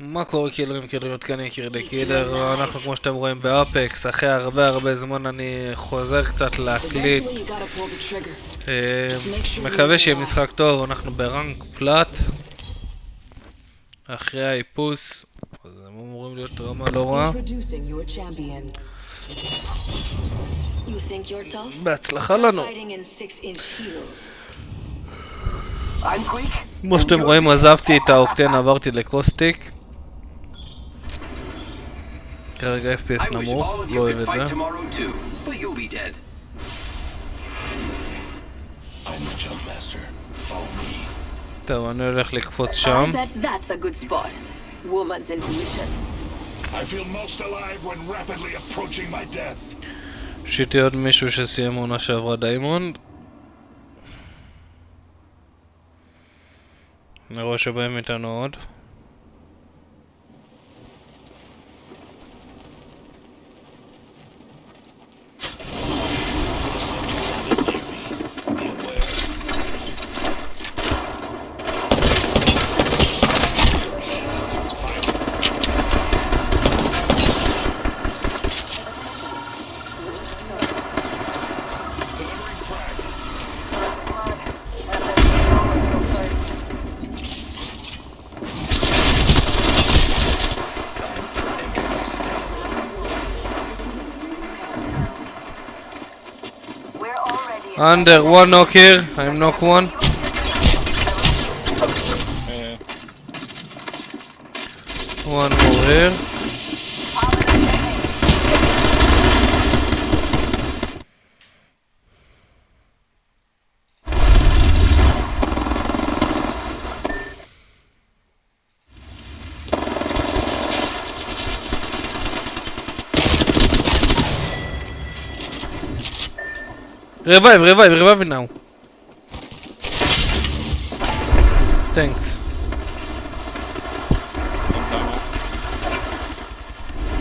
מה קורה קילרים קילריות כאן יקיר קילר, אנחנו כמו שאתם רואים באפקס, אחרי הרבה הרבה זמן אני חוזר קצת להקליט. אה, מקווה שיהיה משחק טוב, אנחנו ברנק פלאט, אחרי האיפוס, אז הם אמורים להיות רמה לא רע, Introducing your champion. You think you're tough? בהצלחה לנו. כמו שאתם רואים עזבתי את האוקטן, עברתי לקוסטיק. אוהב could את fight זה. tomorrow too, but you'll be dead. I'm the jump master. Follow me. טוב, אני הולך לקפוץ I שם. bet that's a good spot. Woman's intuition. I feel most alive when rapidly approaching my death. שיטי עוד מישהו שסיים עונה שעברה דיימונד. אני רואה שבאים איתנו עוד. Under, uh, one knock here, I'm knock one. One more here. Revive, revive, revive now. Thanks.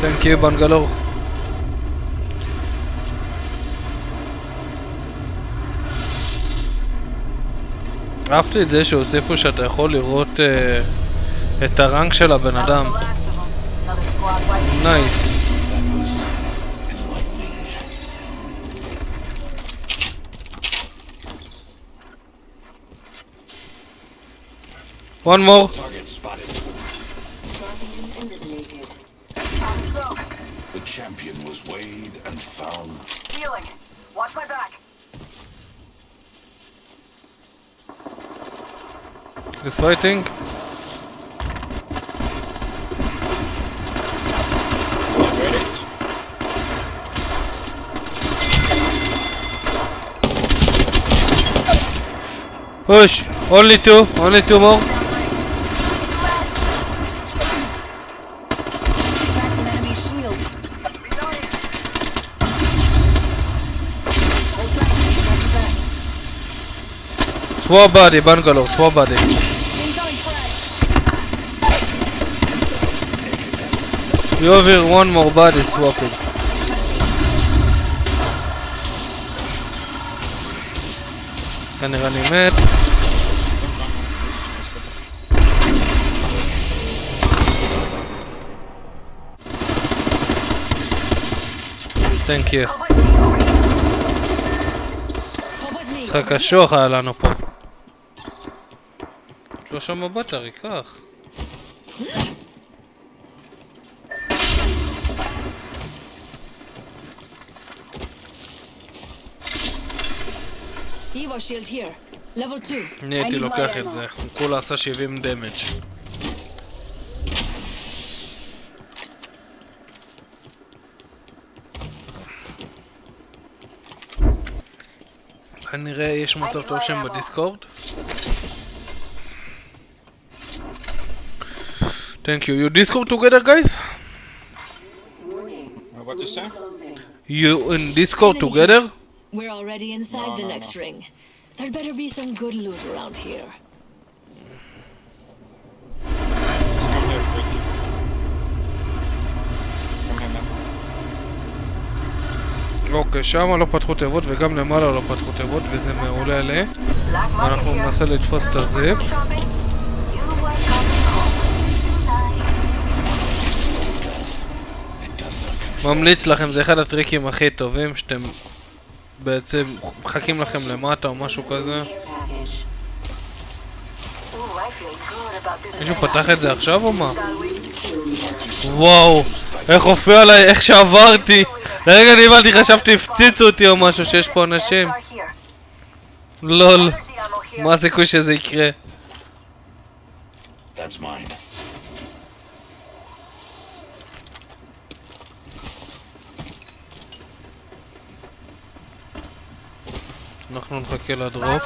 Thank you, Bangalore. אהבתי את זה שהוסיפו שאתה יכול לראות אה, את הרנק של הבן אדם. נייס. One more. Target spotted. The champion was weighed and found. Healing. Watch my back. He's fighting. Push! Only two, only two more. That's an enemy shield. Hold tight. Got your back. Swap body, Bangalore, swap body. Incoming frag. You have here one more body swapping. כנראה אני מת. Thank you. Come with me. משחק קשוח היה לנו פה. שלושה מבט. Level 2. אני הייתי לוקח את. זה. הוא כולה עשה 70 דמג'. כנראה יש מצב טוב שהם בדיסקורד. Thank you. You Discord together, guys? What you say? You in Discord together? We're already inside No, the no, next no. ring. There better be some good loot around here. אוקיי, שם לא פתחו תיבות וגם למעלה לא פתחו תיבות וזה מעולה לי. אנחנו ננסה לתפוס את הזיפ. ממליץ לכם, זה אחד הטריקים הכי טובים שאתם בעצם מחכים לכם למטה או משהו כזה. מישהו פתח את זה עכשיו או מה? וואו, איך הופיע עליי, איך שעברתי. לרגע נבהלתי, חשבתי הפציצו אותי או משהו, שיש פה אנשים. לול. מה הסיכוי שזה יקרה? That's mine. אנחנו נחכה לדרופ.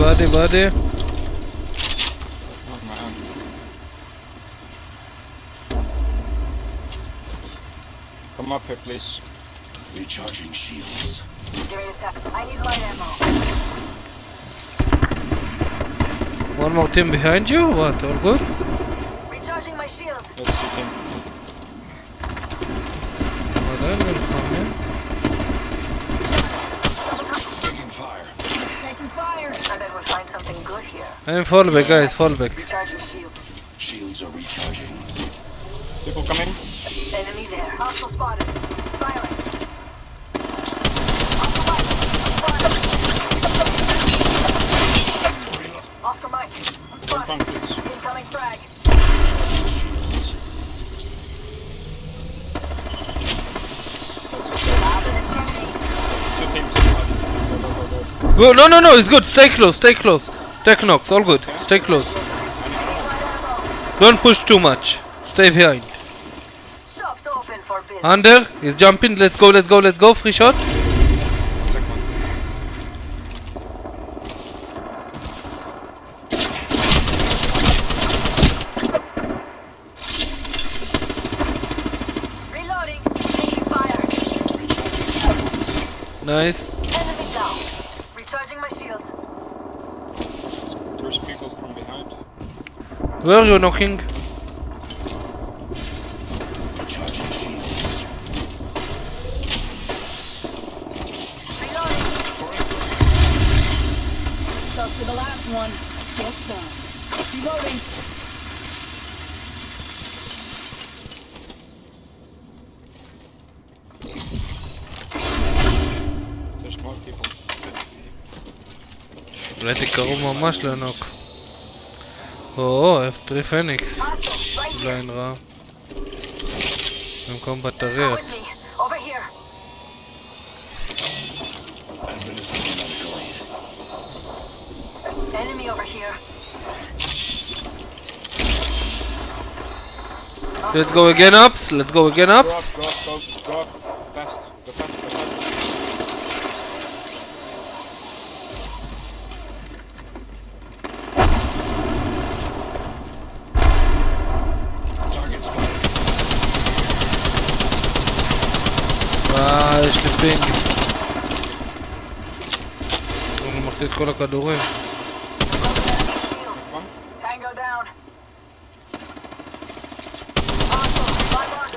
Anybody, buddy? Come up here, please. Recharging shields. I need light ammo. One more team behind you? What? All good? Recharging my shields. Let's see him. I'm fire. Fire. We'll find something good here. I'm fall back, guys. Fall back. Recharging shields. Shields are recharging. People coming. Enemy there. Hostile spotted. Firing. Oscar Mike. I'm spotted. Incoming frag. Shields. Confident shooting. Two teams. Go, no, no, no, it's good. Stay close, stay close. Tech knocks, all good. Stay close. Don't push too much. Stay behind. Under, he's jumping. Let's go, let's go, let's go. Free shot. Second one. Reloading. Taking fire. Nice. Enemy down. Recharging my shields. There's people from behind. Where are you knocking? one plus side. Keep loading. Let it go, my mushlanok. Oh, F3 Phoenix. Leinra. Im Kombat der Rift. Enemy over here. Let's go again ups. Let's go again Go ups. up, go up, go up, go up. Fast. Go fast, go fast. Target spotted. אה, יש לי פינג. אני מחטיא את כל הכדורים.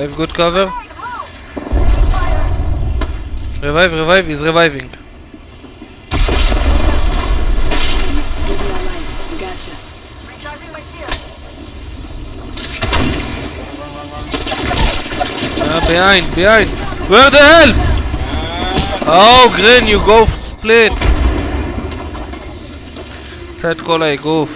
Have good cover. Revive, revive, he's reviving. Gotcha. Uh, behind, behind. Where the hell? Oh, green, you go split. Side call, I go.